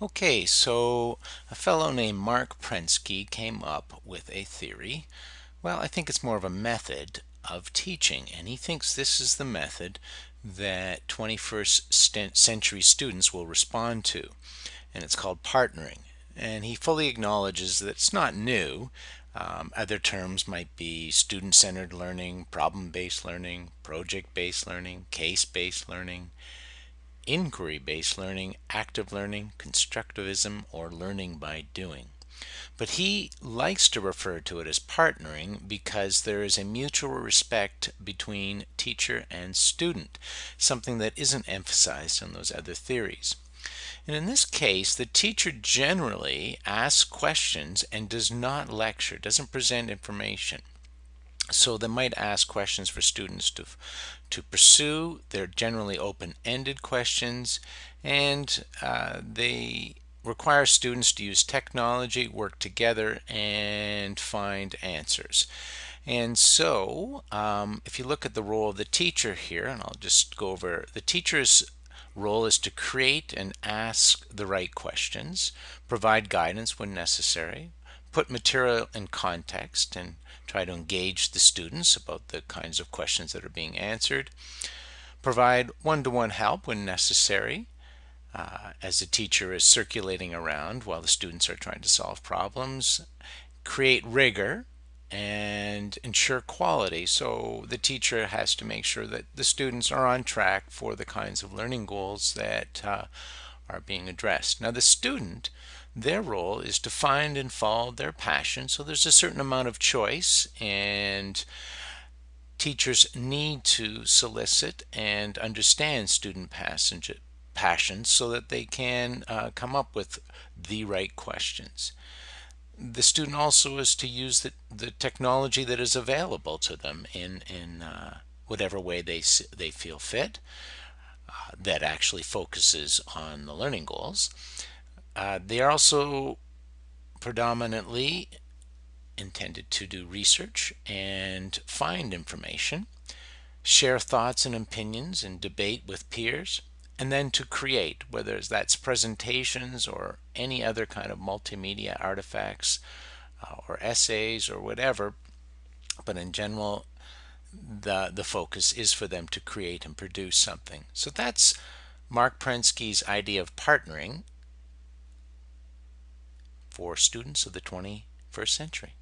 Okay, so a fellow named Marc Prensky came up with a theory. Well, I think it's more of a method of teaching, and he thinks this is the method that 21st century students will respond to, and it's called partnering. And he fully acknowledges that it's not new. Um, other terms might be student-centered learning, problem-based learning, project-based learning, case-based learning, inquiry-based learning, active learning, constructivism, or learning by doing. But he likes to refer to it as partnering because there is a mutual respect between teacher and student, something that isn't emphasized in those other theories. And in this case, the teacher generally asks questions and does not lecture, doesn't present information. So they might ask questions for students to, to pursue. They're generally open-ended questions and uh, they require students to use technology, work together, and find answers. And so um, if you look at the role of the teacher here, and I'll just go over the teacher's role is to create and ask the right questions, provide guidance when necessary, put material in context and try to engage the students about the kinds of questions that are being answered, provide one-to-one -one help when necessary uh, as the teacher is circulating around while the students are trying to solve problems, create rigor and ensure quality. So the teacher has to make sure that the students are on track for the kinds of learning goals that uh, are being addressed. Now the student their role is to find and follow their passion. So there's a certain amount of choice and teachers need to solicit and understand student passions so that they can uh, come up with the right questions. The student also is to use the, the technology that is available to them in, in uh, whatever way they, they feel fit uh, that actually focuses on the learning goals. Uh, they are also predominantly intended to do research and find information, share thoughts and opinions and debate with peers, and then to create, whether that's presentations or any other kind of multimedia artifacts uh, or essays or whatever. But in general, the, the focus is for them to create and produce something. So that's Marc Prensky's idea of partnering for students of the 21st century.